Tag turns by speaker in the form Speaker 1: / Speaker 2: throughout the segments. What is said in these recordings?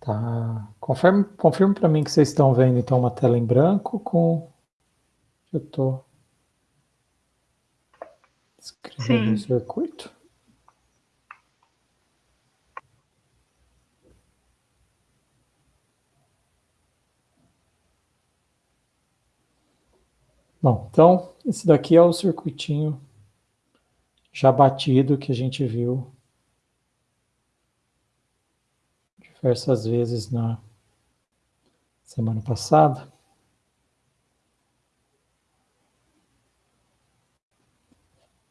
Speaker 1: Tá. Confirme, confirme para mim que vocês estão vendo então uma tela em branco com. Eu estou escrevendo o circuito. Bom, então esse daqui é o circuitinho já batido que a gente viu diversas vezes na semana passada.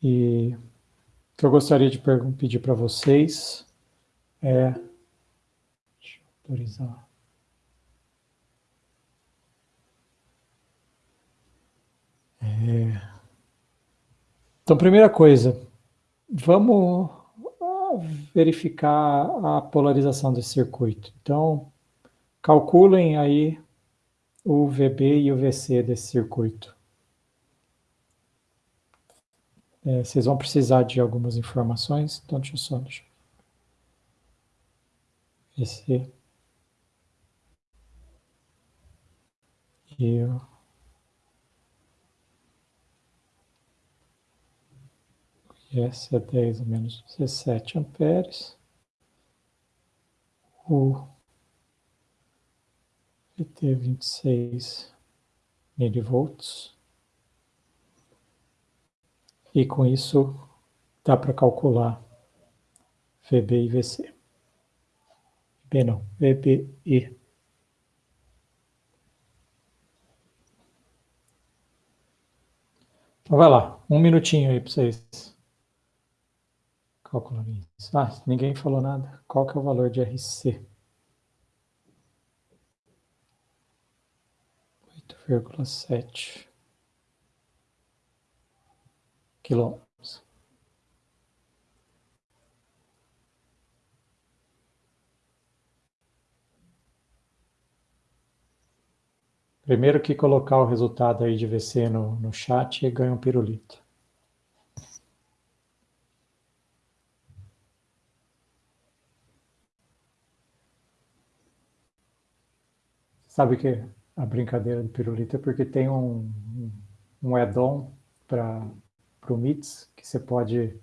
Speaker 1: E o que eu gostaria de pedir para vocês é... Deixa eu autorizar. É... Então, primeira coisa, vamos verificar a polarização desse circuito. Então, calculem aí o VB e o VC desse circuito. É, vocês vão precisar de algumas informações, então deixa eu só... Deixa eu... VC... E o S é 10 menos 17 amperes. O VT 26 milivolts. E com isso dá para calcular VB e VC. VB não, VBE. Então vai lá, um minutinho aí para vocês Calcular isso. Ah, ninguém falou nada. Qual que é o valor de RC? 8,7 quilômetros. Primeiro que colocar o resultado aí de VC no, no chat e ganha um pirulito. Sabe que a brincadeira do pirulito é porque tem um, um add-on para o MITS que você pode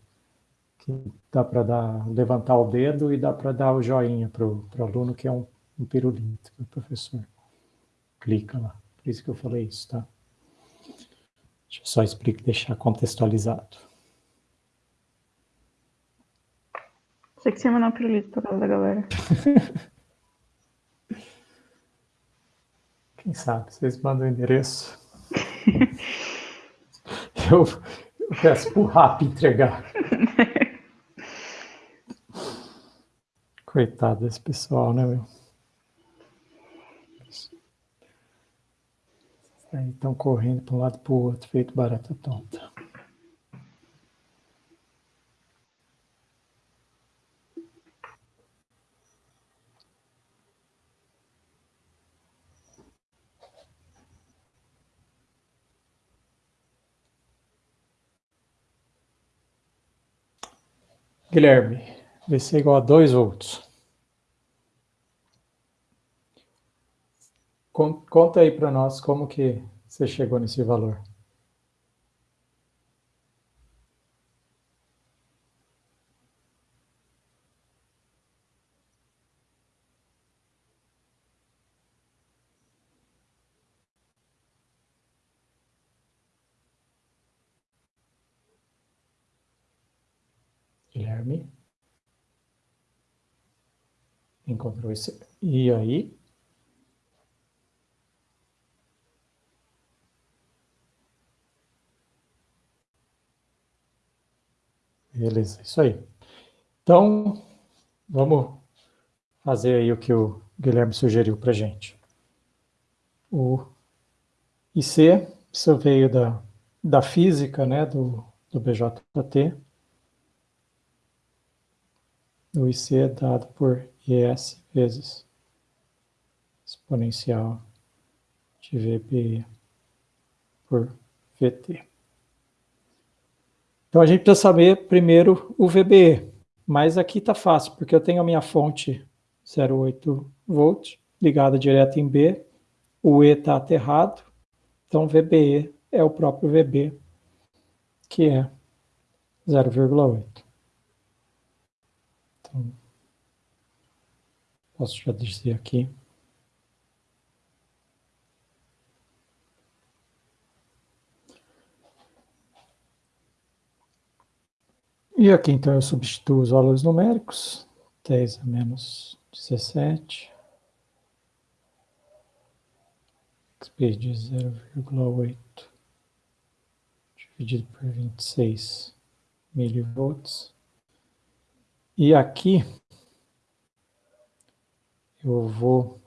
Speaker 1: que dá para dar levantar o dedo e dá para dar o joinha para o aluno que é um, um pirulito que o professor clica lá. Por isso que eu falei isso, tá? Deixa eu só explicar, deixar contextualizado.
Speaker 2: Você que você mandar um pirulito para casa da galera.
Speaker 1: Quem sabe, vocês mandam o endereço. eu, eu peço pro RAP entregar. Coitado desse pessoal, né, meu? Estão correndo para um lado e para o outro, feito barata tonta. Guilherme, VC igual a 2 volts. Conta aí para nós como que você chegou nesse valor. Guilherme. Encontrou esse. E aí? Beleza, isso aí. Então, vamos fazer aí o que o Guilherme sugeriu para gente. O IC, isso veio da, da física, né, do, do BJT. O IC é dado por IS vezes exponencial de VB por VT. Então a gente precisa saber primeiro o VBE, mas aqui está fácil, porque eu tenho a minha fonte 0,8 volts, ligada direto em B, o E está aterrado, então VBE é o próprio VB, que é 0,8. Então, posso já dizer aqui. E aqui, então, eu substituo os valores numéricos, 10 a menos 17, XP de 0,8 dividido por 26 milivolts. E aqui, eu vou,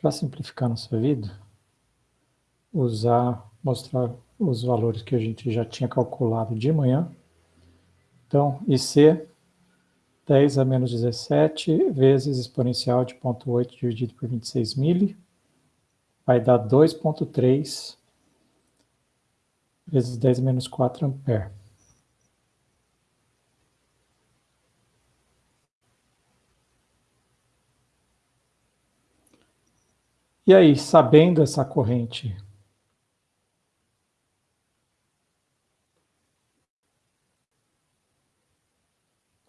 Speaker 1: para simplificar nossa vida, usar, mostrar os valores que a gente já tinha calculado de manhã, então, IC 10 a menos 17 vezes exponencial de 0,8 dividido por 26 mili, vai dar 2,3 vezes 10 menos 4 ampere. E aí, sabendo essa corrente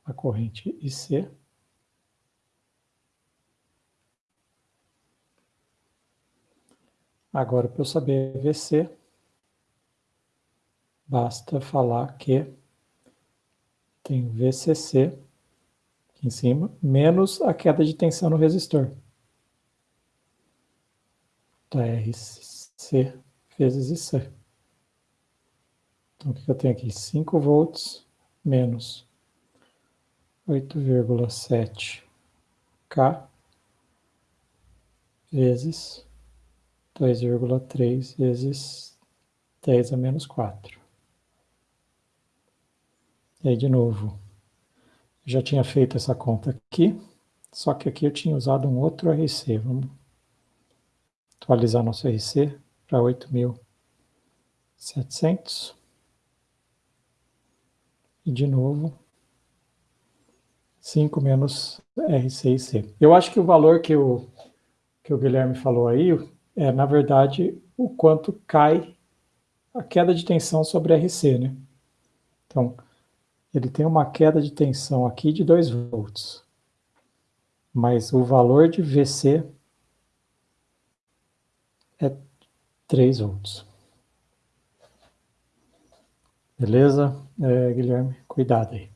Speaker 1: a corrente IC. Agora, para eu saber VC, basta falar que tem VCC aqui em cima, menos a queda de tensão no resistor. Então, RC vezes IC. Então, o que eu tenho aqui? 5 volts menos 8,7 K vezes 2,3 vezes 10 a menos 4. E aí, de novo, já tinha feito essa conta aqui, só que aqui eu tinha usado um outro RC. Vamos atualizar nosso RC para 8.700. E de novo, 5 menos R6C. Eu acho que o valor que o, que o Guilherme falou aí é, na verdade, o quanto cai a queda de tensão sobre RC, né? Então, ele tem uma queda de tensão aqui de 2 volts. Mas o valor de VC é 3 volts. Beleza, é, Guilherme? Cuidado aí.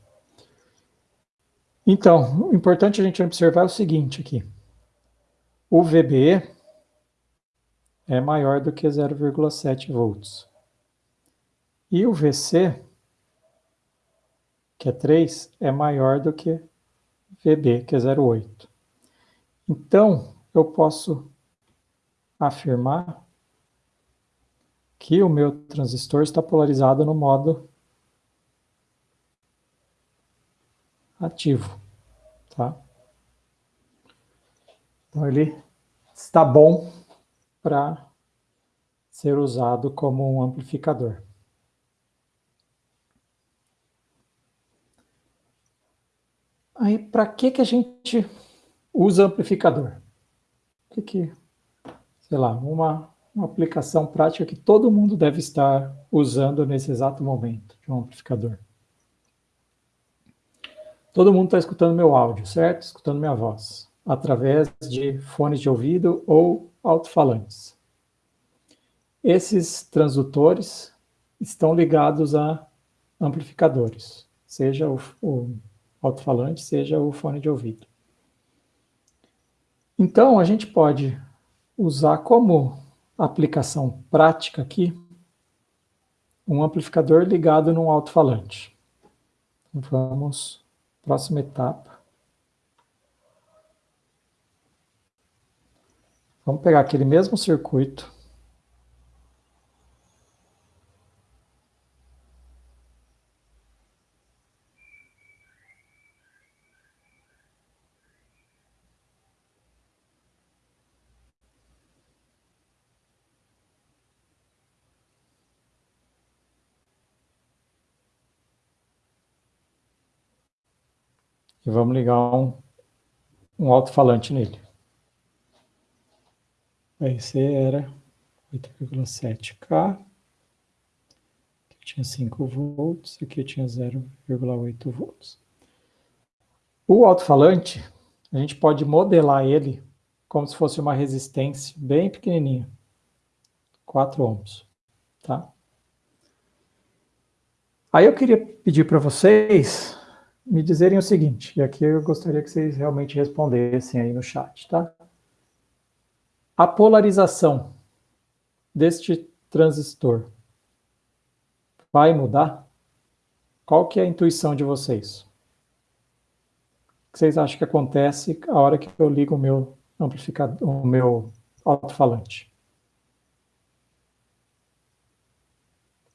Speaker 1: Então, o importante a gente observar é o seguinte aqui. O VBE é maior do que 0,7 volts. E o VC, que é 3, é maior do que VB, que é 0,8. Então, eu posso afirmar que o meu transistor está polarizado no modo ativo, tá? Então ele está bom para ser usado como um amplificador. Aí, para que, que a gente usa amplificador? O que, que sei lá, uma, uma aplicação prática que todo mundo deve estar usando nesse exato momento de um amplificador. Todo mundo está escutando meu áudio, certo? Escutando minha voz, através de fones de ouvido ou alto-falantes. Esses transdutores estão ligados a amplificadores, seja o, o alto-falante, seja o fone de ouvido. Então, a gente pode usar como aplicação prática aqui um amplificador ligado num alto-falante. Vamos Próxima etapa. Vamos pegar aquele mesmo circuito. E vamos ligar um um alto-falante nele. A RC era 8,7K, aqui tinha 5 volts, aqui tinha 0,8 volts. O alto-falante, a gente pode modelar ele como se fosse uma resistência bem pequenininha, 4 ohms, tá? Aí eu queria pedir para vocês me dizerem o seguinte, e aqui eu gostaria que vocês realmente respondessem aí no chat, tá? A polarização deste transistor vai mudar? Qual que é a intuição de vocês? O que vocês acham que acontece a hora que eu ligo o meu amplificador, o meu alto-falante?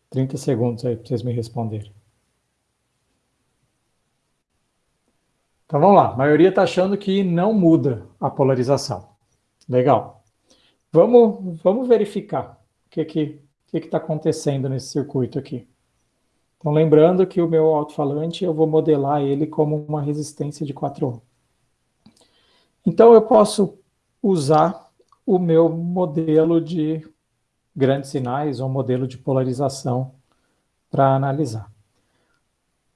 Speaker 1: 30 segundos aí para vocês me responderem. Então vamos lá, a maioria está achando que não muda a polarização. Legal. Vamos, vamos verificar o que que que está acontecendo nesse circuito aqui. Então lembrando que o meu alto-falante eu vou modelar ele como uma resistência de 4 ohm. Então eu posso usar o meu modelo de grandes sinais ou modelo de polarização para analisar.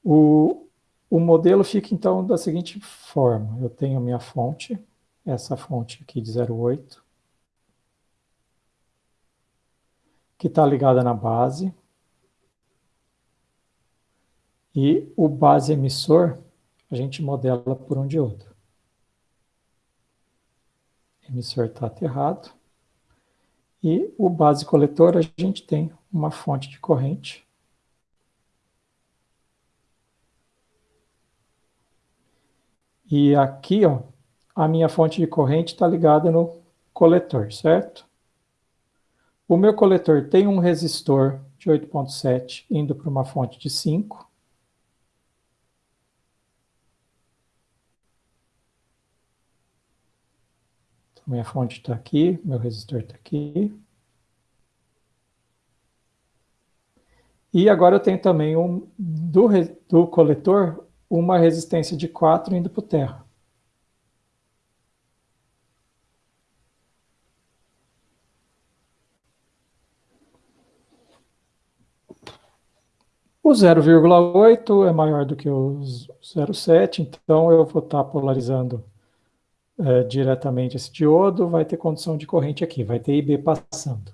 Speaker 1: O, o modelo fica então da seguinte forma, eu tenho minha fonte, essa fonte aqui de 0,8, que está ligada na base, e o base emissor a gente modela por um diodo. Emissor está aterrado, e o base coletor, a gente tem uma fonte de corrente. E aqui, ó, a minha fonte de corrente está ligada no coletor, certo? O meu coletor tem um resistor de 8.7 indo para uma fonte de 5. Minha fonte está aqui, meu resistor está aqui. E agora eu tenho também um, do, do coletor uma resistência de 4 indo para o terra. O 0,8 é maior do que o 0,7, então eu vou estar polarizando é, diretamente esse diodo, vai ter condição de corrente aqui, vai ter IB passando.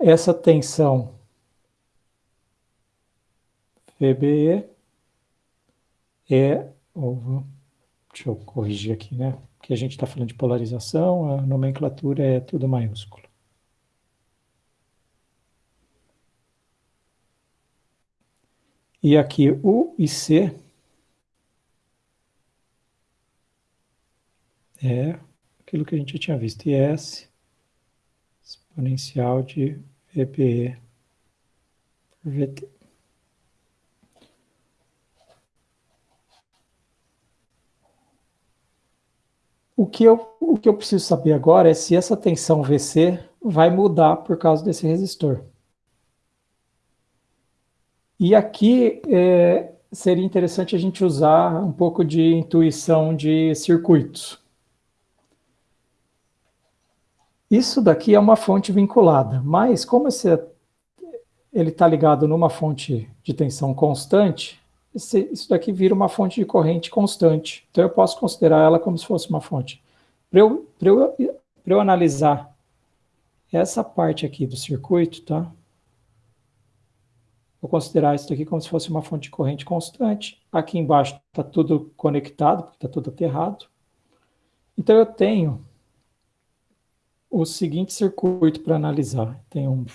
Speaker 1: Essa tensão VBE é, deixa eu corrigir aqui, né? Porque a gente está falando de polarização, a nomenclatura é tudo maiúsculo. E aqui o IC é aquilo que a gente tinha visto, IS exponencial de VPE por VT. O que, eu, o que eu preciso saber agora é se essa tensão VC vai mudar por causa desse resistor. E aqui é, seria interessante a gente usar um pouco de intuição de circuitos. Isso daqui é uma fonte vinculada, mas como esse, ele está ligado numa fonte de tensão constante, esse, isso daqui vira uma fonte de corrente constante. Então eu posso considerar ela como se fosse uma fonte. Para eu, eu, eu analisar essa parte aqui do circuito, tá? Vou considerar isso aqui como se fosse uma fonte de corrente constante. Aqui embaixo está tudo conectado, porque está tudo aterrado. Então eu tenho o seguinte circuito para analisar. Tem um,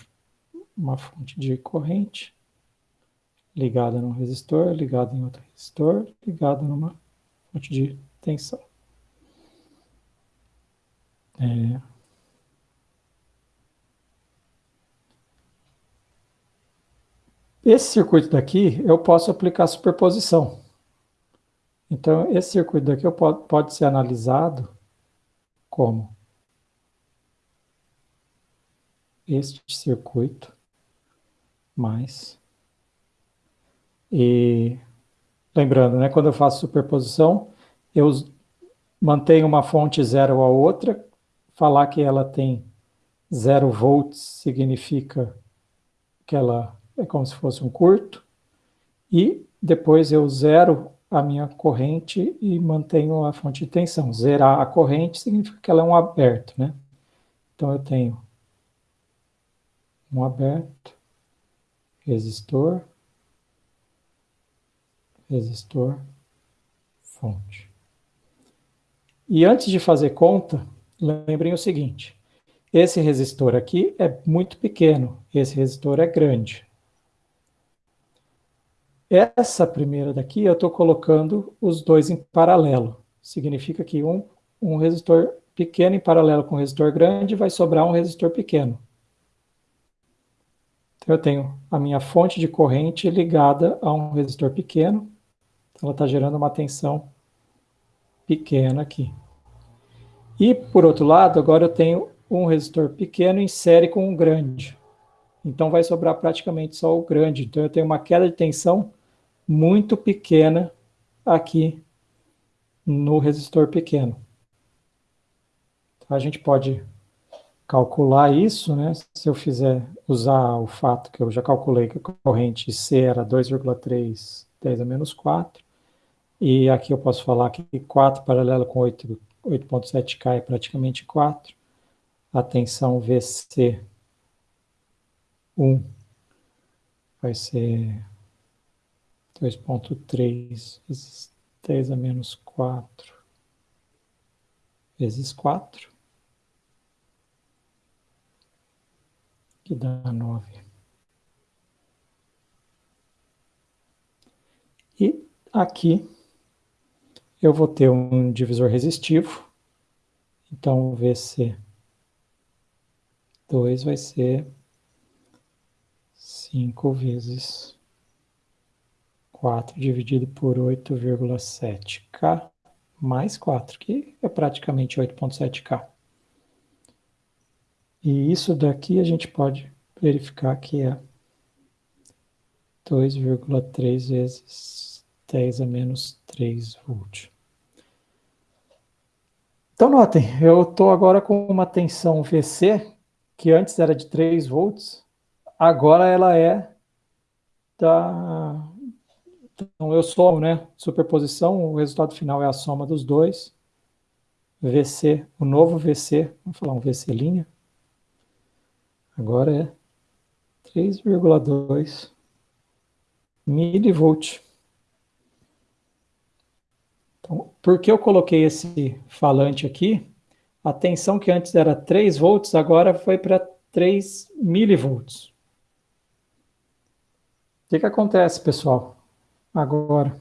Speaker 1: uma fonte de corrente ligada num resistor, ligada em outro resistor, ligada numa fonte de tensão. É... Esse circuito daqui, eu posso aplicar superposição. Então, esse circuito daqui pode, pode ser analisado como este circuito mais e lembrando, né, quando eu faço superposição, eu mantenho uma fonte zero a outra, falar que ela tem zero volts significa que ela é como se fosse um curto, e depois eu zero a minha corrente e mantenho a fonte de tensão. Zerar a corrente significa que ela é um aberto, né? Então eu tenho um aberto, resistor, resistor, fonte. E antes de fazer conta, lembrem o seguinte, esse resistor aqui é muito pequeno, esse resistor é grande. Essa primeira daqui eu estou colocando os dois em paralelo. Significa que um, um resistor pequeno em paralelo com um resistor grande vai sobrar um resistor pequeno. Então eu tenho a minha fonte de corrente ligada a um resistor pequeno. Ela está gerando uma tensão pequena aqui. E, por outro lado, agora eu tenho um resistor pequeno em série com um grande. Então vai sobrar praticamente só o grande. Então eu tenho uma queda de tensão muito pequena aqui no resistor pequeno. A gente pode calcular isso, né? Se eu fizer usar o fato que eu já calculei que a corrente C era 2,3 10 a menos 4, e aqui eu posso falar que 4 paralelo com 8,7K é praticamente 4, a tensão VC1 vai ser 2.3 vezes 10 a menos 4 vezes 4, que dá 9. E aqui eu vou ter um divisor resistivo, então o VC2 vai ser 5 vezes 4 dividido por 8,7K mais 4, que é praticamente 8,7K. E isso daqui a gente pode verificar que é 2,3 vezes 10 a menos 3 volts. Então notem, eu estou agora com uma tensão VC, que antes era de 3 volts, agora ela é da, então, eu somo, né? Superposição, o resultado final é a soma dos dois. VC, o novo VC, vamos falar um VC linha. Agora é 3,2 milivolt. Então, por que eu coloquei esse falante aqui? A tensão que antes era 3 volts, agora foi para 3 milivolts. O que, que acontece, pessoal? Agora,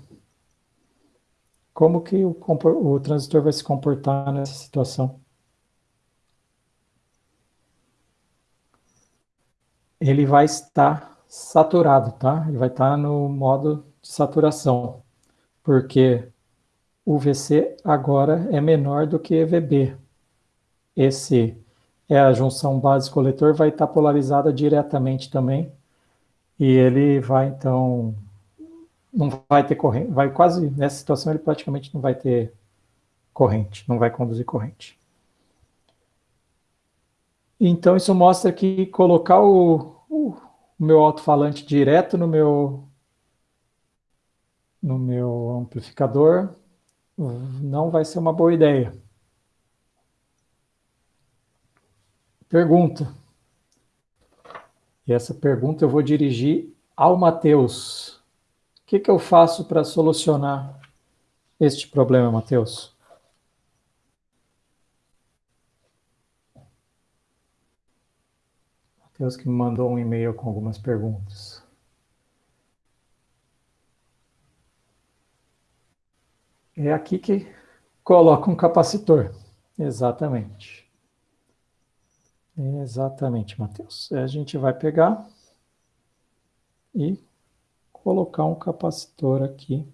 Speaker 1: como que o, o transistor vai se comportar nessa situação? Ele vai estar saturado, tá? Ele vai estar no modo de saturação, porque o VC agora é menor do que EVB. Esse é a junção base-coletor, vai estar polarizada diretamente também, e ele vai, então, não vai ter corrente, vai quase, nessa situação ele praticamente não vai ter corrente, não vai conduzir corrente. Então isso mostra que colocar o, o, o meu alto-falante direto no meu, no meu amplificador não vai ser uma boa ideia. Pergunta. E essa pergunta eu vou dirigir ao Matheus. O que, que eu faço para solucionar este problema, Matheus? Matheus que me mandou um e-mail com algumas perguntas. É aqui que coloca um capacitor. Exatamente. Exatamente, Matheus. A gente vai pegar e colocar um capacitor aqui.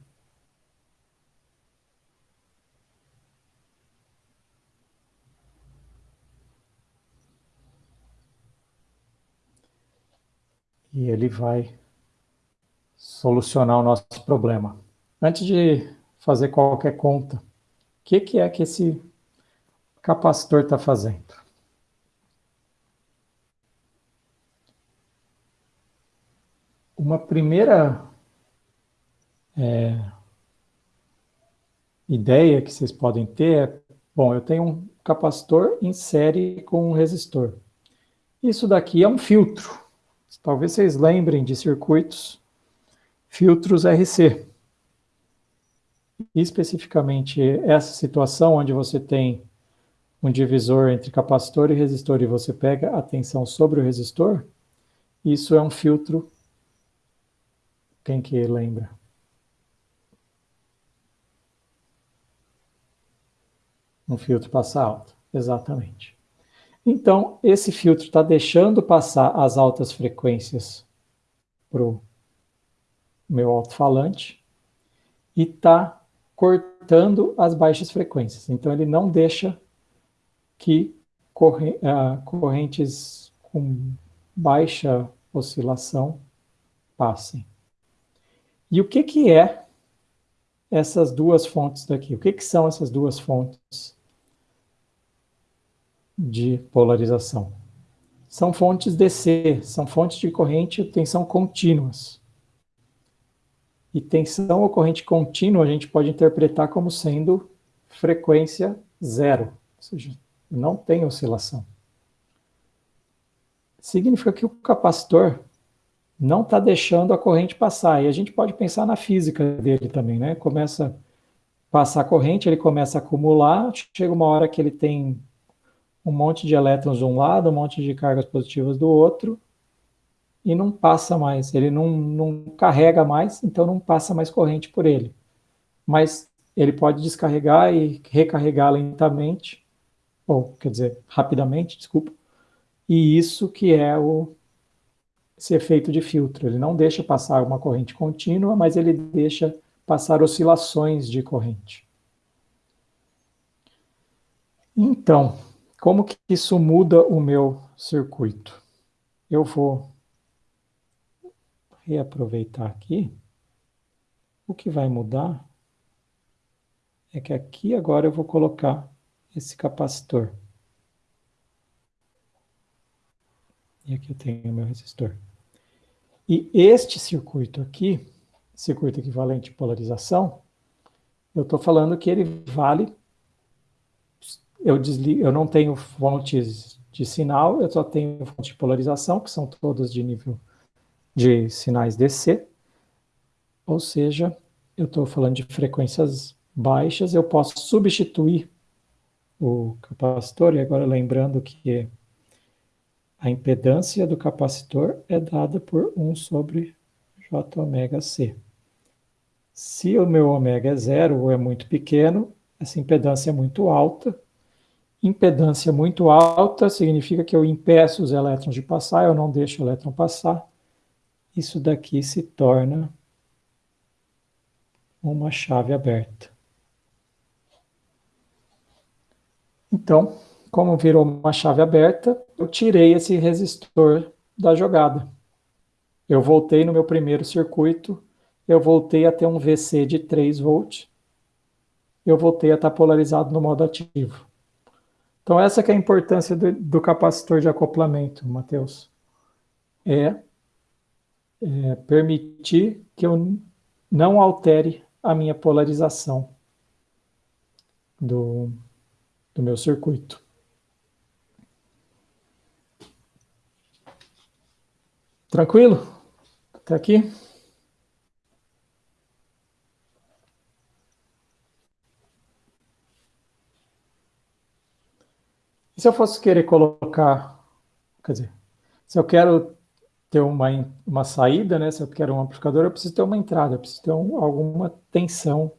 Speaker 1: E ele vai solucionar o nosso problema. Antes de fazer qualquer conta, que, que é que esse capacitor está fazendo? Uma primeira é, ideia que vocês podem ter é, bom, eu tenho um capacitor em série com um resistor. Isso daqui é um filtro. Talvez vocês lembrem de circuitos filtros RC. Especificamente essa situação onde você tem um divisor entre capacitor e resistor e você pega a tensão sobre o resistor, isso é um filtro. Quem que lembra? Um filtro passa alto, exatamente. Então, esse filtro está deixando passar as altas frequências para o meu alto-falante e está cortando as baixas frequências. Então, ele não deixa que ah, correntes com baixa oscilação passem. E o que, que é essas duas fontes daqui? O que, que são essas duas fontes de polarização. São fontes DC, são fontes de corrente tensão contínuas. E tensão ou corrente contínua a gente pode interpretar como sendo frequência zero, ou seja, não tem oscilação. Significa que o capacitor não está deixando a corrente passar. E a gente pode pensar na física dele também, né? Começa a passar a corrente, ele começa a acumular, chega uma hora que ele tem um monte de elétrons de um lado, um monte de cargas positivas do outro, e não passa mais, ele não, não carrega mais, então não passa mais corrente por ele. Mas ele pode descarregar e recarregar lentamente, ou quer dizer, rapidamente, desculpa, e isso que é o, esse efeito de filtro. Ele não deixa passar uma corrente contínua, mas ele deixa passar oscilações de corrente. Então, como que isso muda o meu circuito? Eu vou reaproveitar aqui. O que vai mudar é que aqui agora eu vou colocar esse capacitor. E aqui eu tenho meu resistor. E este circuito aqui, circuito equivalente de polarização, eu estou falando que ele vale eu, desligo, eu não tenho fontes de sinal, eu só tenho fontes de polarização, que são todas de nível de sinais DC, ou seja, eu estou falando de frequências baixas, eu posso substituir o capacitor, e agora lembrando que a impedância do capacitor é dada por 1 sobre J ômega C. Se o meu ômega é zero ou é muito pequeno, essa impedância é muito alta, Impedância muito alta significa que eu impeço os elétrons de passar, eu não deixo o elétron passar. Isso daqui se torna uma chave aberta. Então, como virou uma chave aberta, eu tirei esse resistor da jogada. Eu voltei no meu primeiro circuito, eu voltei a ter um VC de 3 volts, eu voltei a estar polarizado no modo ativo. Então, essa é a importância do, do capacitor de acoplamento, Matheus. É, é permitir que eu não altere a minha polarização do, do meu circuito. Tranquilo? Até aqui? se eu fosse querer colocar, quer dizer, se eu quero ter uma, uma saída, né, se eu quero um amplificador, eu preciso ter uma entrada, eu preciso ter um, alguma tensão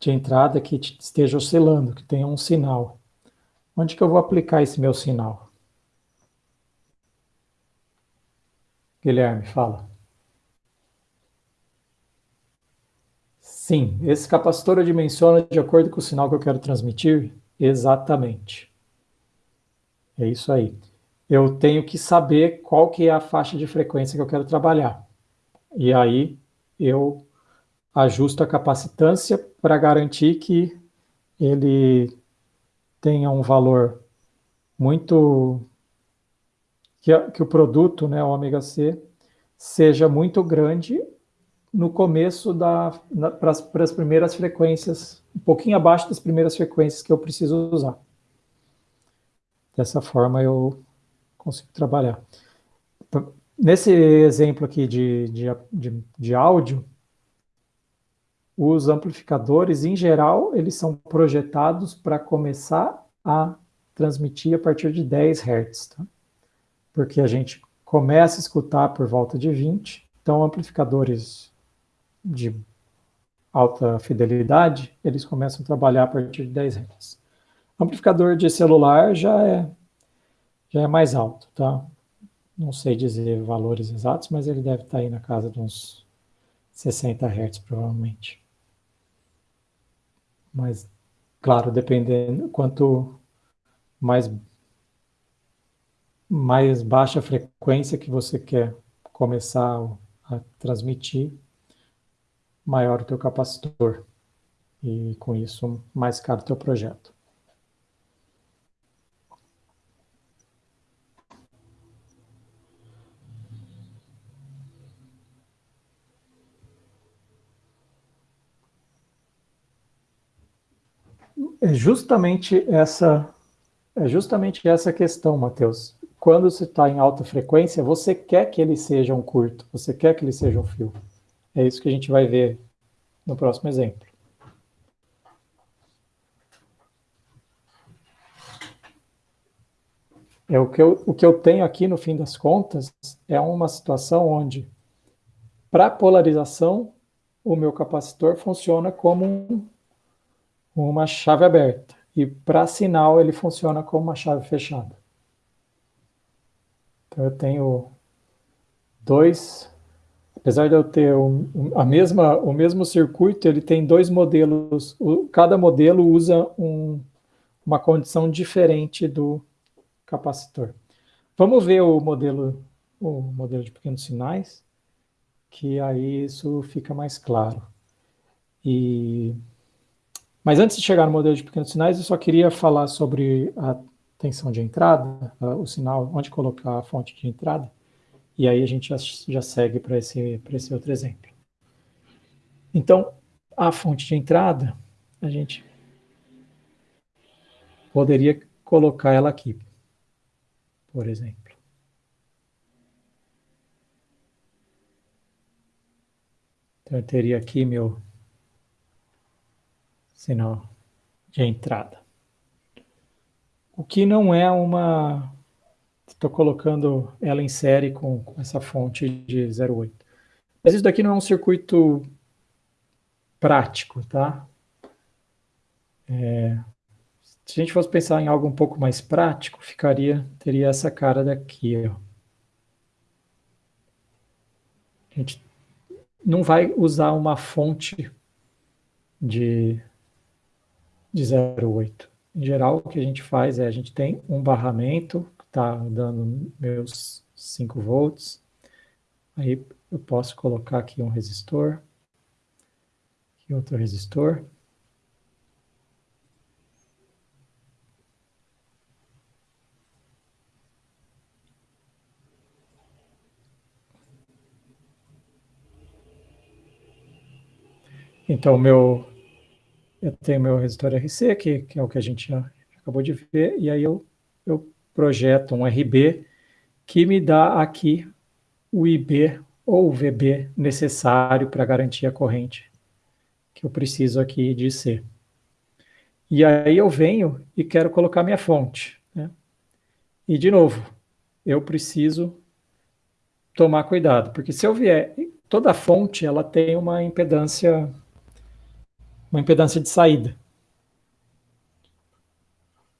Speaker 1: de entrada que esteja oscilando, que tenha um sinal. Onde que eu vou aplicar esse meu sinal? Guilherme, fala. Sim, esse capacitor eu dimensiono de acordo com o sinal que eu quero transmitir? Exatamente. É isso aí. Eu tenho que saber qual que é a faixa de frequência que eu quero trabalhar. E aí eu ajusto a capacitância para garantir que ele tenha um valor muito... Que, que o produto, né, o ômega C, seja muito grande no começo da para as primeiras frequências, um pouquinho abaixo das primeiras frequências que eu preciso usar. Dessa forma eu consigo trabalhar. Nesse exemplo aqui de, de, de, de áudio, os amplificadores, em geral, eles são projetados para começar a transmitir a partir de 10 Hz, tá? porque a gente começa a escutar por volta de 20, então amplificadores de alta fidelidade, eles começam a trabalhar a partir de 10 Hz. Amplificador de celular já é, já é mais alto, tá? Não sei dizer valores exatos, mas ele deve estar aí na casa de uns 60 Hz, provavelmente. Mas, claro, dependendo, quanto mais, mais baixa frequência que você quer começar a transmitir, maior o teu capacitor. E com isso, mais caro o teu projeto. É justamente essa é justamente essa questão, Matheus. Quando você está em alta frequência, você quer que ele seja um curto, você quer que ele seja um fio. É isso que a gente vai ver no próximo exemplo. É o que eu, o que eu tenho aqui, no fim das contas, é uma situação onde, para polarização, o meu capacitor funciona como um uma chave aberta. E para sinal ele funciona como uma chave fechada. Então eu tenho dois, apesar de eu ter a mesma, o mesmo circuito, ele tem dois modelos, cada modelo usa um, uma condição diferente do capacitor. Vamos ver o modelo, o modelo de pequenos sinais, que aí isso fica mais claro. E mas antes de chegar no modelo de pequenos sinais, eu só queria falar sobre a tensão de entrada, o sinal, onde colocar a fonte de entrada, e aí a gente já, segue para esse, esse outro exemplo. Então, a fonte de entrada, a gente poderia colocar ela aqui, por exemplo. Então, eu teria aqui meu sinal de entrada. O que não é uma... Estou colocando ela em série com, essa fonte de 0,8. Mas isso daqui não é um circuito prático, tá? É, se a gente fosse pensar em algo um pouco mais prático, ficaria, teria essa cara daqui, ó. A gente não vai usar uma fonte de de 0,8. Em geral, o que a gente faz é, a gente tem um barramento que está dando meus 5 volts, aí eu posso colocar aqui um resistor, aqui outro resistor, Então, o meu, eu tenho meu resistor RC, que, que é o que a gente já acabou de ver, e aí eu, eu projeto um RB que me dá aqui o IB ou o VB necessário para garantir a corrente que eu preciso aqui de C. E aí eu venho e quero colocar minha fonte. Né? E, de novo, eu preciso tomar cuidado, porque se eu vier... Toda fonte ela tem uma impedância uma impedância de saída,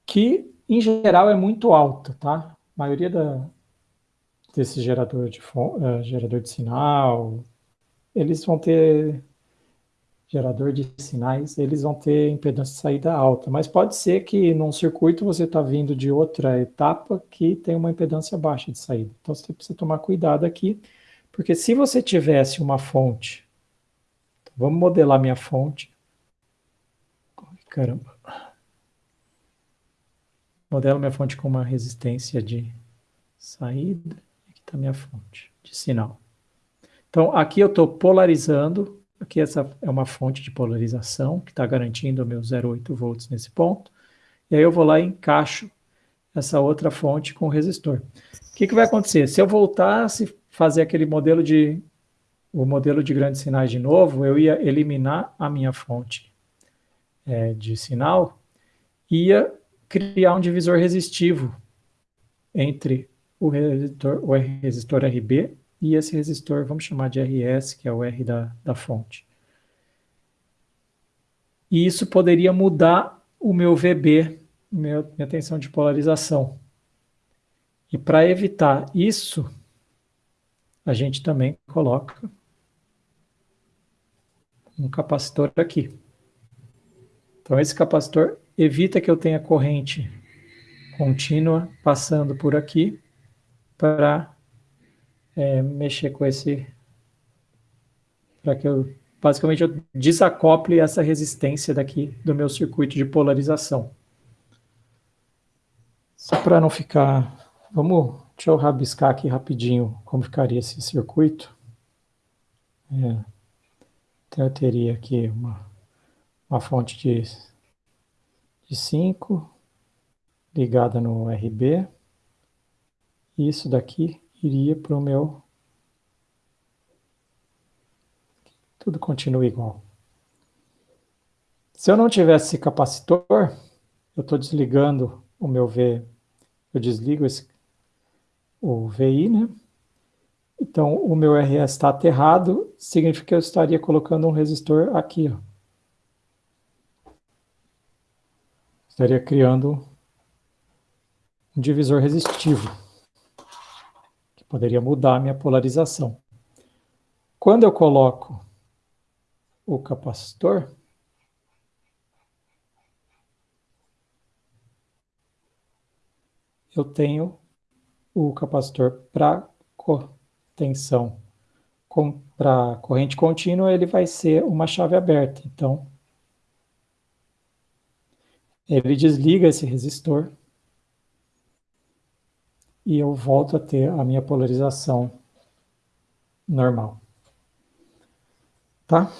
Speaker 1: que em geral é muito alta, tá? A maioria da, desse gerador de, uh, gerador de sinal, eles vão ter gerador de sinais, eles vão ter impedância de saída alta, mas pode ser que num circuito você está vindo de outra etapa que tem uma impedância baixa de saída. Então você precisa tomar cuidado aqui, porque se você tivesse uma fonte, então vamos modelar minha fonte, Caramba. Modelo minha fonte com uma resistência de saída. Aqui está minha fonte de sinal. Então, aqui eu estou polarizando. Aqui essa é uma fonte de polarização que está garantindo o meu 0,8 volts nesse ponto. E aí eu vou lá e encaixo essa outra fonte com o resistor. O que, que vai acontecer? Se eu voltasse fazer aquele modelo de o modelo de grandes sinais de novo, eu ia eliminar a minha fonte é, de sinal, ia criar um divisor resistivo entre o resistor, o resistor RB e esse resistor, vamos chamar de RS, que é o R da, da fonte. E isso poderia mudar o meu VB, minha tensão de polarização. E para evitar isso, a gente também coloca um capacitor aqui. Então, esse capacitor evita que eu tenha corrente contínua passando por aqui para é, mexer com esse... para que eu, basicamente, eu desacople essa resistência daqui do meu circuito de polarização. Só para não ficar... Vamos, deixa eu rabiscar aqui rapidinho como ficaria esse circuito. É, então eu teria aqui uma, uma fonte de de 5 ligada no RB. Isso daqui iria para o meu... Tudo continua igual. Se eu não tivesse esse capacitor, eu estou desligando o meu V, eu desligo esse, o VI, né? Então, o meu RS está aterrado, significa que eu estaria colocando um resistor aqui, ó. Estaria criando um divisor resistivo, que poderia mudar a minha polarização. Quando eu coloco o capacitor, eu tenho o capacitor para tensão. Para corrente contínua, ele vai ser uma chave aberta. Então, ele desliga esse resistor e eu volto a ter a minha polarização normal. Tá?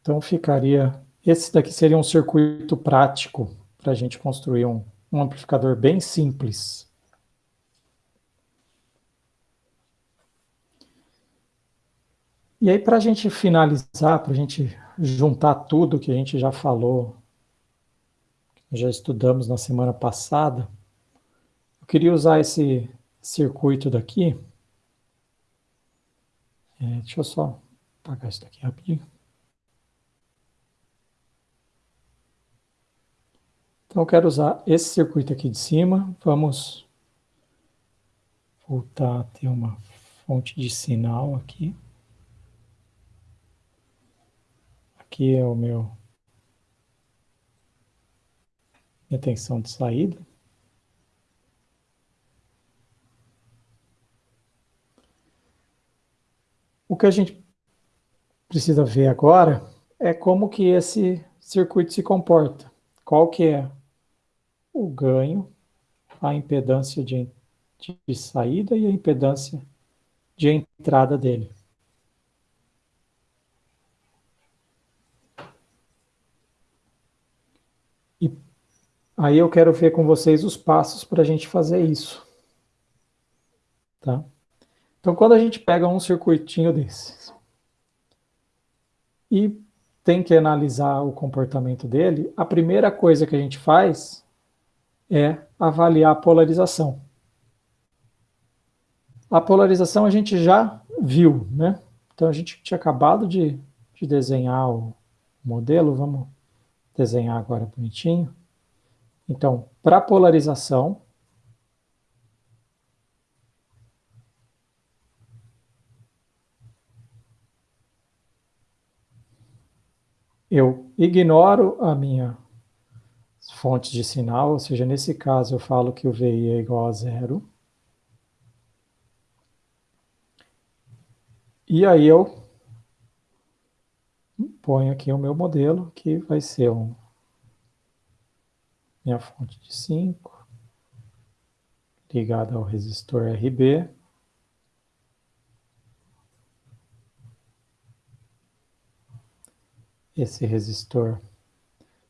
Speaker 1: Então ficaria... Esse daqui seria um circuito prático para a gente construir um, um amplificador bem simples. E aí, para a gente finalizar, para a gente juntar tudo que a gente já falou, já estudamos na semana passada, eu queria usar esse circuito daqui. É, deixa eu só apagar isso daqui rapidinho. Então, eu quero usar esse circuito aqui de cima. Vamos voltar a ter uma fonte de sinal aqui. Aqui é o meu minha tensão de saída. O que a gente precisa ver agora é como que esse circuito se comporta. Qual que é o ganho, a impedância de, de saída e a impedância de entrada dele. Aí eu quero ver com vocês os passos para a gente fazer isso. Tá? Então, quando a gente pega um circuitinho desses e tem que analisar o comportamento dele, a primeira coisa que a gente faz é avaliar a polarização. A polarização a gente já viu, né? Então, a gente tinha acabado de, de desenhar o modelo, vamos desenhar agora bonitinho. Então, para polarização, eu ignoro a minha fonte de sinal, ou seja, nesse caso eu falo que o VI é igual a zero. E aí eu ponho aqui o meu modelo, que vai ser um, minha fonte de 5, ligada ao resistor RB. Esse resistor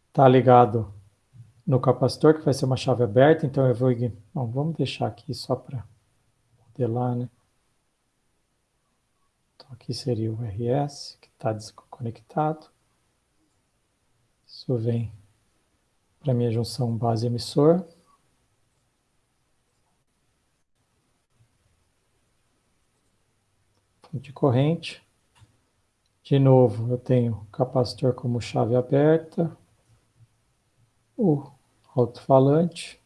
Speaker 1: está ligado no capacitor, que vai ser uma chave aberta, então eu vou... Bom, vamos deixar aqui só para modelar, né? Então aqui seria o RS, que está desconectado. Isso vem para minha junção base emissor. Fonte de corrente. De novo, eu tenho capacitor como chave aberta, o alto-falante,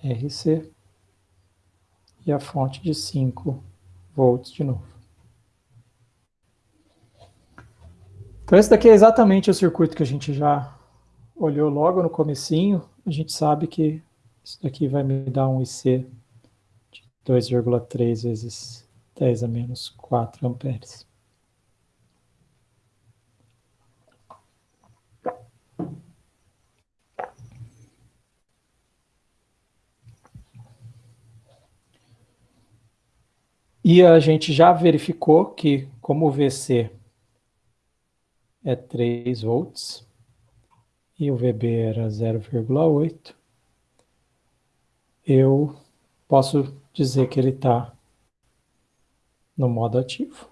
Speaker 1: RC e a fonte de 5 volts de novo. Então esse daqui é exatamente o circuito que a gente já olhou logo no comecinho. A gente sabe que isso daqui vai me dar um IC 2,3 vezes 10 a menos 4 amperes. E a gente já verificou que, como o VC é 3 volts, e o VB era 0,8, eu posso dizer que ele está no modo ativo.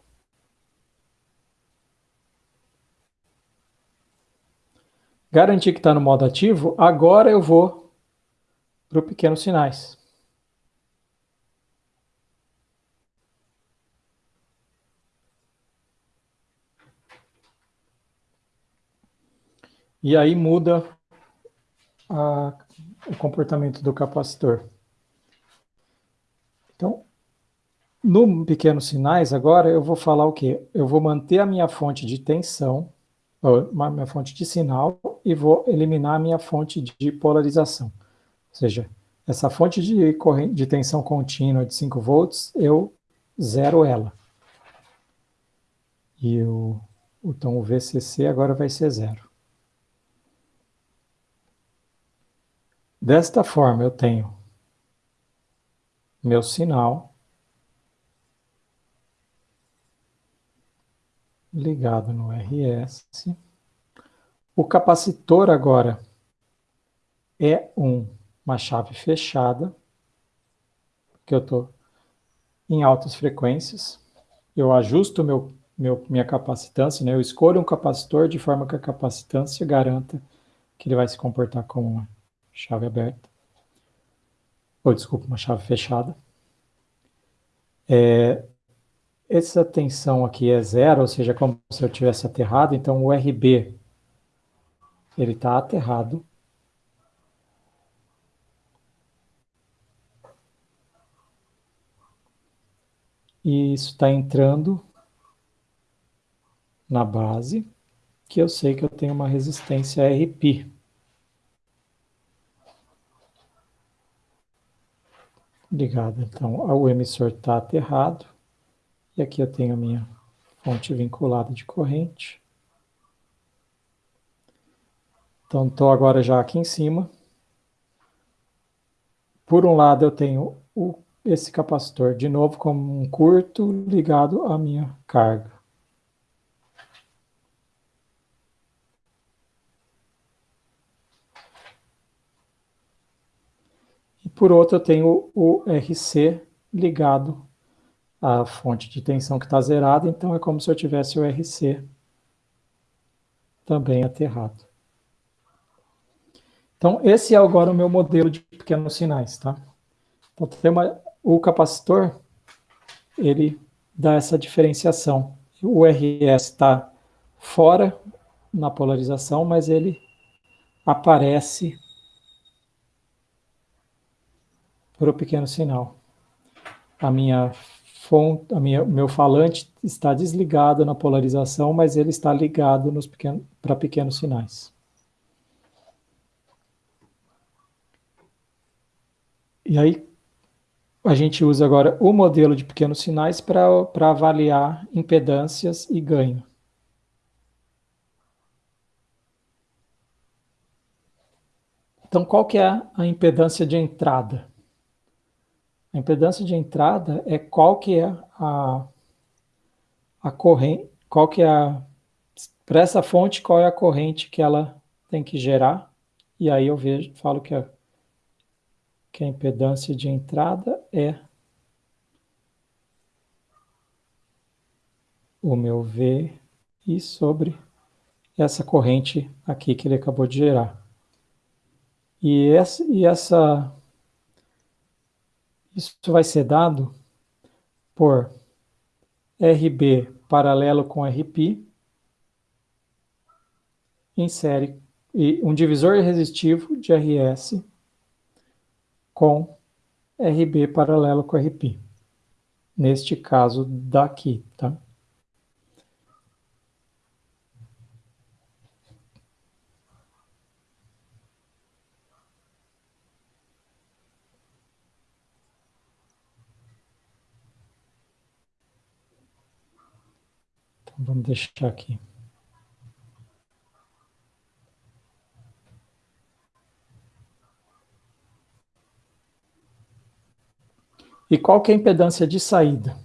Speaker 1: Garantir que está no modo ativo, agora eu vou para o pequenos sinais. E aí muda a, o comportamento do capacitor. Então, no pequenos sinais, agora eu vou falar o quê? Eu vou manter a minha fonte de tensão, a minha fonte de sinal, e vou eliminar a minha fonte de polarização. Ou seja, essa fonte de, corrente, de tensão contínua de 5 volts, eu zero ela. E o, então o VCC agora vai ser zero. Desta forma, eu tenho meu sinal ligado no RS. O capacitor agora é um, uma chave fechada, que eu estou em altas frequências. Eu ajusto meu, meu, minha capacitância, né? eu escolho um capacitor de forma que a capacitância garanta que ele vai se comportar como uma chave aberta, ou desculpa, uma chave fechada. É, essa tensão aqui é zero, ou seja, como se eu tivesse aterrado, então o RB ele está aterrado. E isso está entrando na base, que eu sei que eu tenho uma resistência RP. Ligado. Então, o emissor está aterrado. E aqui eu tenho a minha fonte vinculada de corrente. Então, estou agora já aqui em cima. Por um lado, eu tenho o, esse capacitor, de novo, como um curto ligado à minha carga. Por outro, eu tenho o RC ligado à fonte de tensão que está zerada, então é como se eu tivesse o RC também aterrado. Então, esse é agora o meu modelo de pequenos sinais, tá? Então, tem uma, o capacitor, ele dá essa diferenciação. O RS está fora na polarização, mas ele aparece para o pequeno sinal. A minha fonte, a minha, o meu falante está desligado na polarização, mas ele está ligado pequeno, para pequenos sinais. E aí, a gente usa agora o modelo de pequenos sinais para avaliar impedâncias e ganho. Então, qual que é a impedância de entrada? A impedância de entrada é qual que é a, a corrente, qual que é a, para essa fonte, qual é a corrente que ela tem que gerar, e aí eu vejo, falo que a, que a impedância de entrada é o meu V e sobre essa corrente aqui que ele acabou de gerar. E essa, e essa isso vai ser dado por RB paralelo com RP em série e um divisor resistivo de RS com RB paralelo com RP. Neste caso daqui, tá? Vamos deixar aqui. E qual que é a impedância de saída?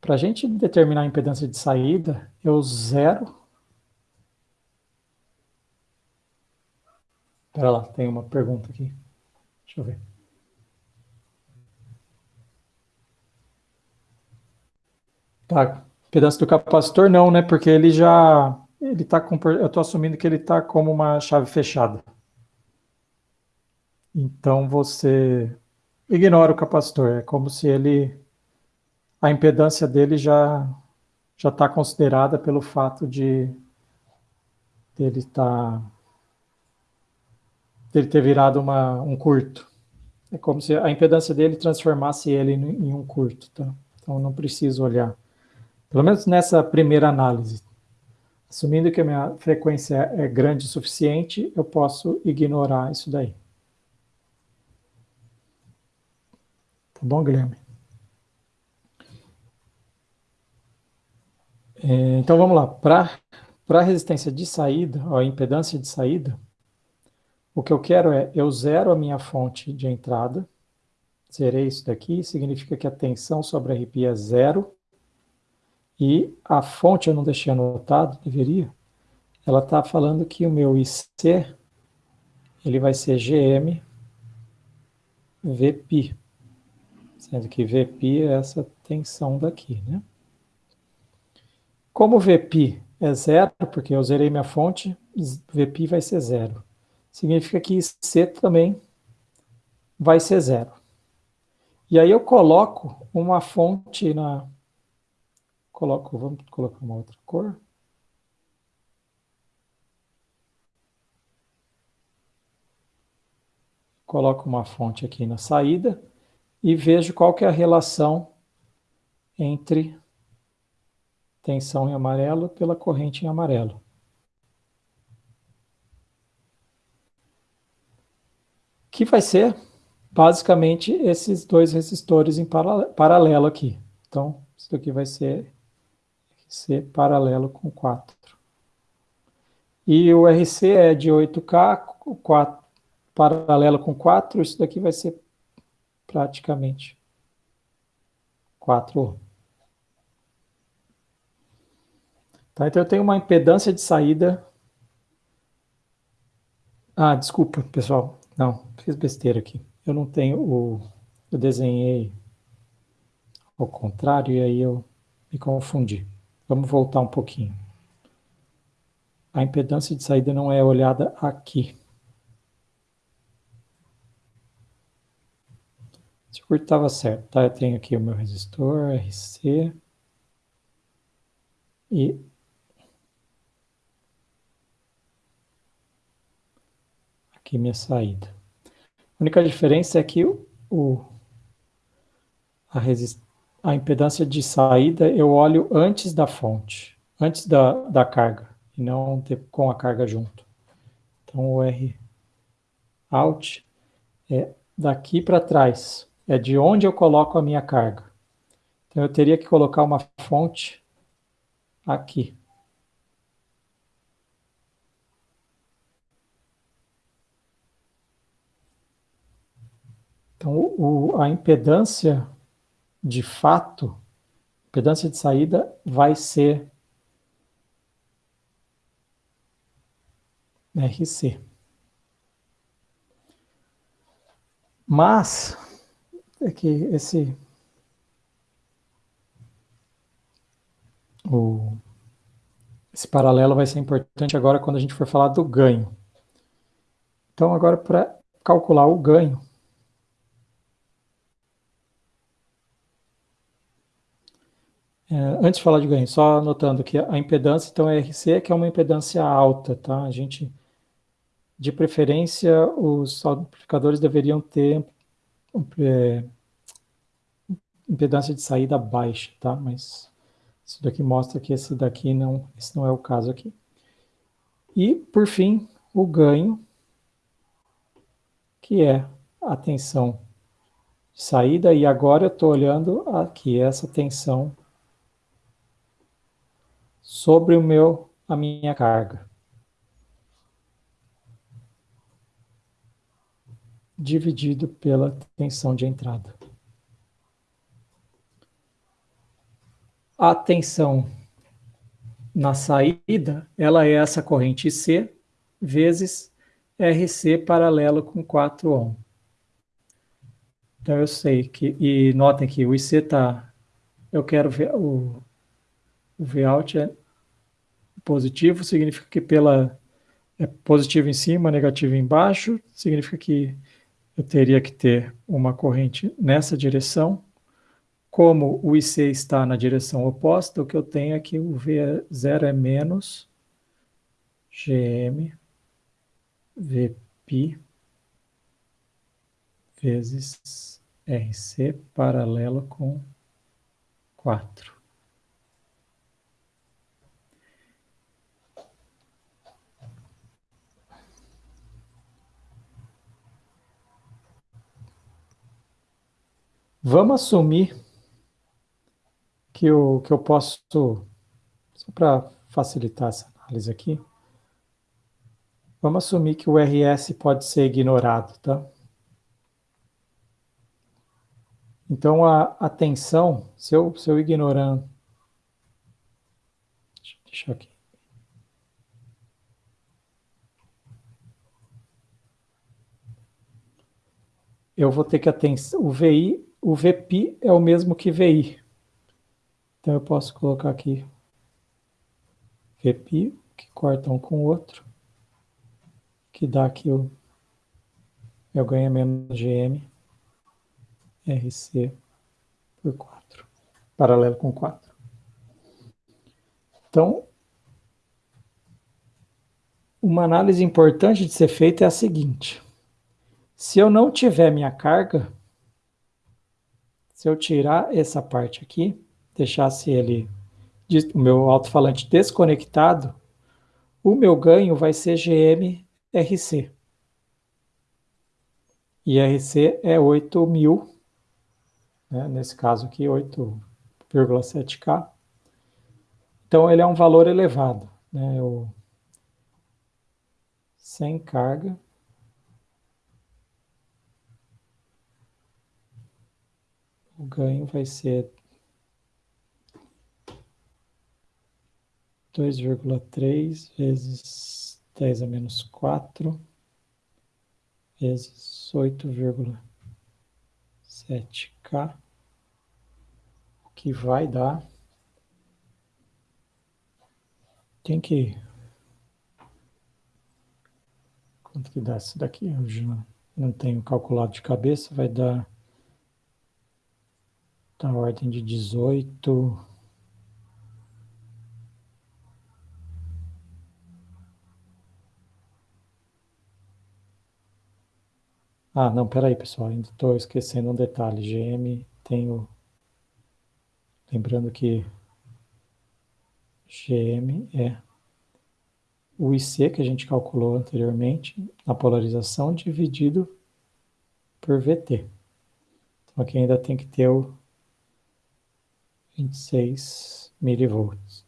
Speaker 1: Para a gente determinar a impedância de saída, eu zero... Espera lá, tem uma pergunta aqui. Deixa eu ver. Tá, Pedaço do capacitor não, né? Porque ele já ele tá com eu estou assumindo que ele está como uma chave fechada. Então você ignora o capacitor, é como se ele a impedância dele já já está considerada pelo fato de ele tá, dele ter virado uma, um curto. É como se a impedância dele transformasse ele em um curto, tá? Então não preciso olhar. Pelo menos nessa primeira análise. Assumindo que a minha frequência é grande o suficiente, eu posso ignorar isso daí. Tá bom, Guilherme? É, então vamos lá. Para a resistência de saída, a impedância de saída, o que eu quero é, eu zero a minha fonte de entrada, zerei isso daqui, significa que a tensão sobre a RP é zero, e a fonte eu não deixei anotado, deveria. Ela está falando que o meu IC ele vai ser GM VP. Sendo que VP é essa tensão daqui, né? Como VP é zero, porque eu zerei minha fonte, VP vai ser zero. Significa que IC também vai ser zero. E aí eu coloco uma fonte na, Coloco, vamos colocar uma outra cor. Coloco uma fonte aqui na saída e vejo qual que é a relação entre tensão em amarelo pela corrente em amarelo. Que vai ser basicamente esses dois resistores em paralelo aqui. Então, isso aqui vai ser RC paralelo com 4. E o RC é de 8K, 4, paralelo com 4, isso daqui vai ser praticamente 4 Tá, então eu tenho uma impedância de saída. Ah, desculpa, pessoal. Não, fiz besteira aqui. Eu não tenho o... Eu desenhei ao contrário e aí eu me confundi. Vamos voltar um pouquinho. A impedância de saída não é olhada aqui. O circuito estava certo, tá? Eu tenho aqui o meu resistor, RC. E aqui minha saída. A única diferença é que o, a resistência a impedância de saída eu olho antes da fonte, antes da, da carga, e não com a carga junto. Então o R out é daqui para trás. é de onde eu coloco a minha carga. Então, eu teria que colocar uma fonte aqui. Então, o, a impedância de fato, impedância de saída vai ser RC. Mas, é que esse o, esse paralelo vai ser importante agora quando a gente for falar do ganho. Então, agora para calcular o ganho, antes de falar de ganho, só anotando que a impedância, então, é RC, que é uma impedância alta, tá? A gente, de preferência, os amplificadores deveriam ter é, impedância de saída baixa, tá? Mas isso daqui mostra que esse daqui não, esse não é o caso aqui. E, por fim, o ganho, que é a tensão de saída, e agora eu estou olhando aqui essa tensão sobre o meu, a minha carga. Dividido pela tensão de entrada. A tensão na saída, ela é essa corrente C vezes RC paralelo com 4 ohm. Então eu sei que, e notem que o IC está, eu quero ver, o, o Vout é positivo, significa que pela é positivo em cima, negativo embaixo, significa que eu teria que ter uma corrente nessa direção. Como o IC está na direção oposta, o que eu tenho é que o V0 é menos GM VP vezes RC paralelo com 4. Vamos assumir que eu, que eu posso, só para facilitar essa análise aqui, vamos assumir que o RS pode ser ignorado, tá? Então, a, a tensão, se eu, se eu ignorando, deixa aqui. Eu vou ter que atender o VI o VP é o mesmo que VI. Então eu posso colocar aqui VP, que corta um com o outro, que dá aqui o eu ganho menos GM RC por 4, paralelo com 4. Então, uma análise importante de ser feita é a seguinte. Se eu não tiver minha carga, se eu tirar essa parte aqui, deixasse ele, o meu alto-falante desconectado, o meu ganho vai ser GM-RC. E RC é 8.000, né, nesse caso aqui 8,7K. Então ele é um valor elevado, né, sem carga, o ganho vai ser 2,3 vezes 10 a menos 4 vezes 8,7K, o que vai dar... Tem que... Quanto que dá isso daqui? Eu já não tenho calculado de cabeça, vai dar da ordem de 18. Ah, não, peraí, pessoal, ainda estou esquecendo um detalhe. GM tem o... Lembrando que GM é o IC que a gente calculou anteriormente, na polarização, dividido por VT. aqui ainda tem que ter o 26 milivolts.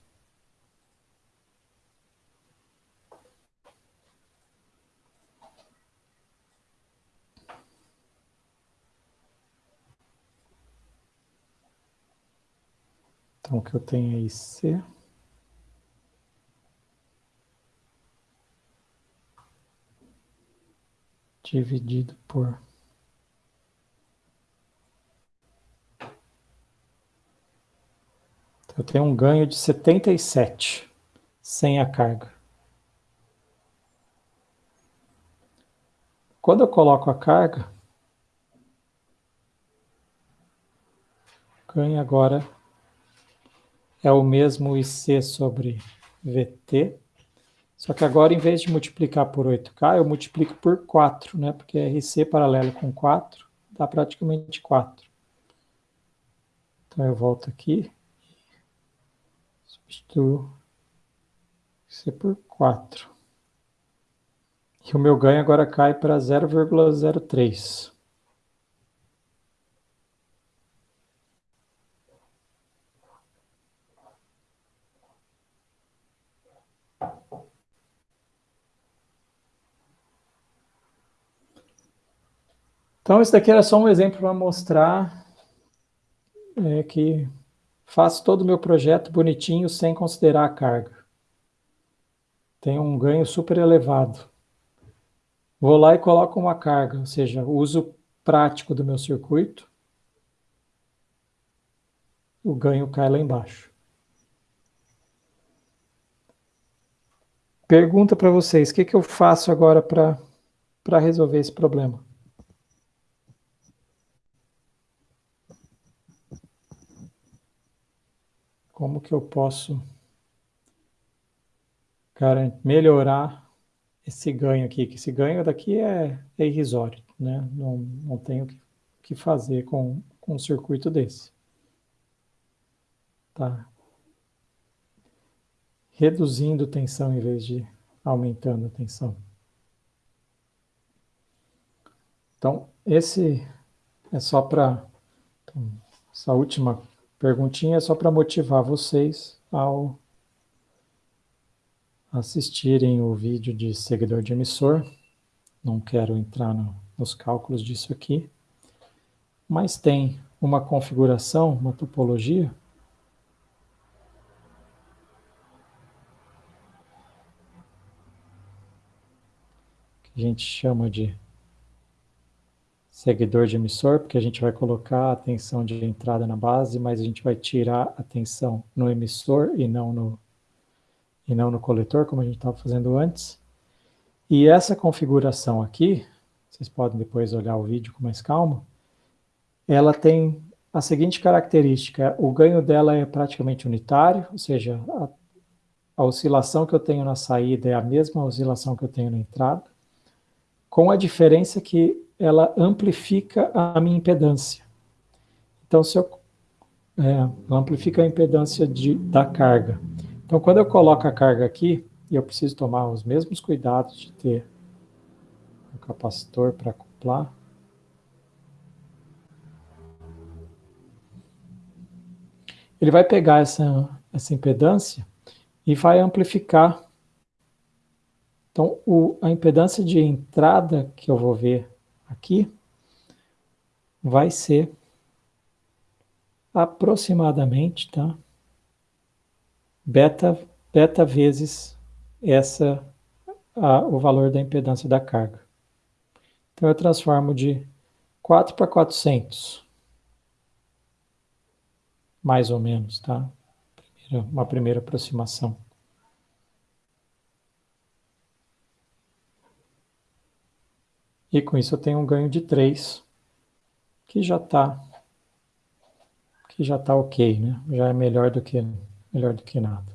Speaker 1: Então, o que eu tenho aí, C. Dividido por... eu tenho um ganho de 77 sem a carga. Quando eu coloco a carga, ganho agora é o mesmo IC sobre VT, só que agora, em vez de multiplicar por 8K, eu multiplico por 4, né? Porque RC paralelo com 4 dá praticamente 4. Então eu volto aqui, substituo IC por 4. E o meu ganho agora cai para 0,03. Então, isso daqui era só um exemplo para mostrar é, que faço todo o meu projeto bonitinho sem considerar a carga. Tem um ganho super elevado. Vou lá e coloco uma carga, ou seja, uso prático do meu circuito, o ganho cai lá embaixo. Pergunta para vocês, o que, que eu faço agora para resolver esse problema? Como que eu posso melhorar esse ganho aqui, que esse ganho daqui é, é irrisório, né? Não, não tenho que, que fazer com, com um circuito desse. Tá. Reduzindo tensão em vez de aumentando a tensão. Então, esse é só para essa última perguntinha é só para motivar vocês ao assistirem o vídeo de seguidor de emissor. Não quero entrar no, nos cálculos disso aqui. Mas tem uma configuração, uma topologia, que a gente chama de seguidor de emissor, porque a gente vai colocar a tensão de entrada na base, mas a gente vai tirar a tensão no emissor e não no, e não no coletor, como a gente estava fazendo antes. E essa configuração aqui, vocês podem depois olhar o vídeo com mais calma, ela tem a seguinte característica, o ganho dela é praticamente unitário, ou seja, a, a oscilação que eu tenho na saída é a mesma oscilação que eu tenho na entrada, com a diferença que ela amplifica a minha impedância. Então, se eu é, amplifica a impedância de, da carga. Então, quando eu coloco a carga aqui, eu preciso tomar os mesmos cuidados de ter um capacitor para acoplar. Ele vai pegar essa, essa impedância e vai amplificar. Então, o, a impedância de entrada que eu vou ver aqui vai ser aproximadamente, tá? Beta, beta vezes essa, a, o valor da impedância da carga. Então eu transformo de 4 para 400. Mais ou menos, tá? Primeira, uma primeira aproximação. E com isso eu tenho um ganho de 3, que já está que já está ok, né? Já é melhor do que, melhor do que nada.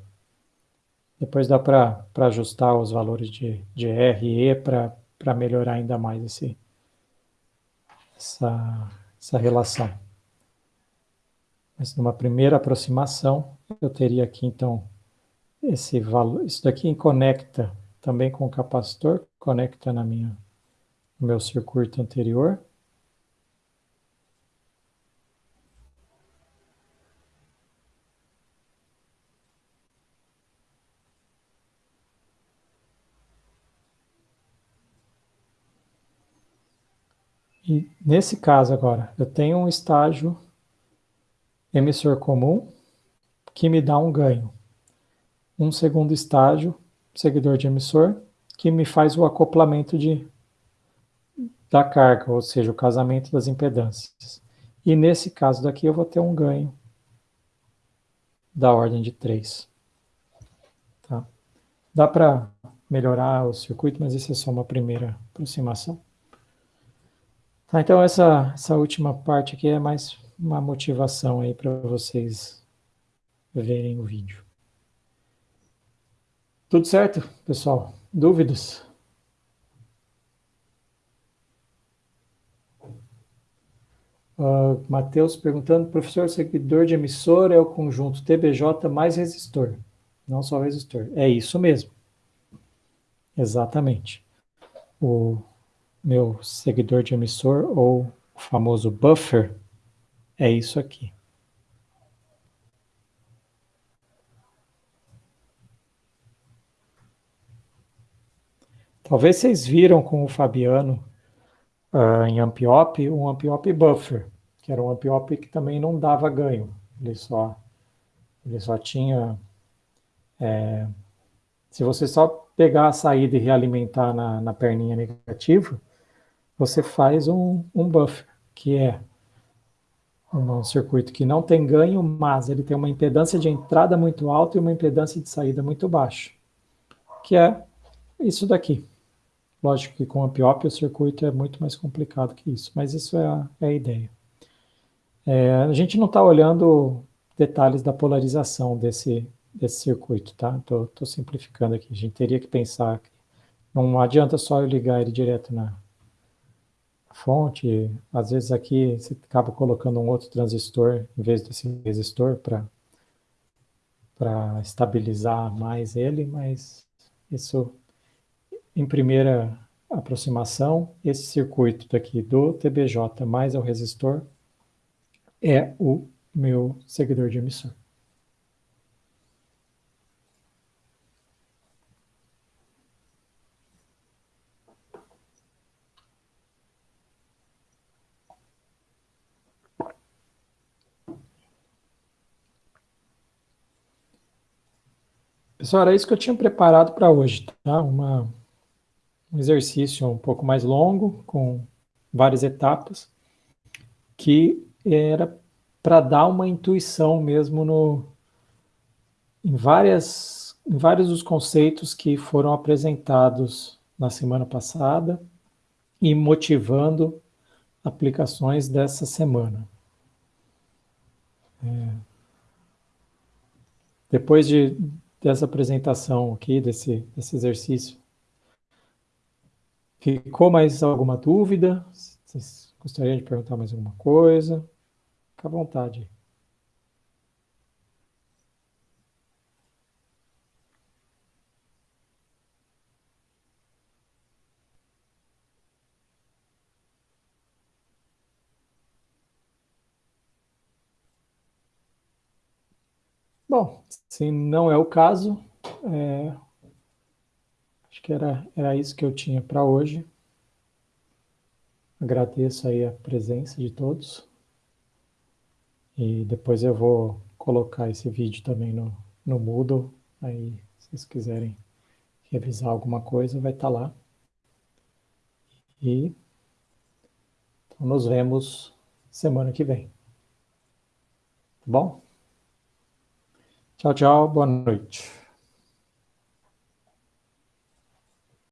Speaker 1: Depois dá para ajustar os valores de, de R e E para melhorar ainda mais esse, essa, essa relação. Mas numa primeira aproximação, eu teria aqui então esse valor, isso daqui conecta também com o capacitor, conecta na minha o meu circuito anterior. E nesse caso agora, eu tenho um estágio emissor comum que me dá um ganho. Um segundo estágio, seguidor de emissor, que me faz o acoplamento de da carga, ou seja, o casamento das impedâncias. E nesse caso daqui eu vou ter um ganho da ordem de 3. Tá? Dá para melhorar o circuito, mas isso é só uma primeira aproximação. Tá, então essa, essa última parte aqui é mais uma motivação aí para vocês verem o vídeo. Tudo certo, pessoal? Dúvidas? Uh, Matheus perguntando, professor, seguidor de emissor é o conjunto TBJ mais resistor, não só resistor. É isso mesmo. Exatamente. O meu seguidor de emissor, ou o famoso buffer, é isso aqui. Talvez vocês viram com o Fabiano uh, em Ampiop, um Ampiop Buffer, que era um Ampiop que também não dava ganho. Ele só, ele só tinha... É, se você só pegar a saída e realimentar na, na perninha negativa, você faz um, um buffer, que é um circuito que não tem ganho, mas ele tem uma impedância de entrada muito alta e uma impedância de saída muito baixa, que é isso daqui. Lógico que com a PIOP o circuito é muito mais complicado que isso, mas isso é a, é a ideia. É, a gente não está olhando detalhes da polarização desse, desse circuito, tá? Estou simplificando aqui. A gente teria que pensar que não adianta só eu ligar ele direto na fonte. Às vezes aqui você acaba colocando um outro transistor em vez desse resistor para estabilizar mais ele, mas isso em primeira aproximação, esse circuito daqui do TBJ mais o resistor é o meu seguidor de emissor. Pessoal, era isso que eu tinha preparado para hoje, tá? Uma um exercício um pouco mais longo, com várias etapas, que era para dar uma intuição mesmo no, em, várias, em vários dos conceitos que foram apresentados na semana passada e motivando aplicações dessa semana. É. Depois de, dessa apresentação aqui, desse, desse exercício, Ficou mais alguma dúvida? Vocês gostariam de perguntar mais alguma coisa? Fica à vontade. Bom, se não é o caso, é, que era, era isso que eu tinha para hoje. Agradeço aí a presença de todos. E depois eu vou colocar esse vídeo também no, no Moodle. Aí, se vocês quiserem revisar alguma coisa, vai estar tá lá. E então nos vemos semana que vem. Tá bom? Tchau, tchau. Boa noite.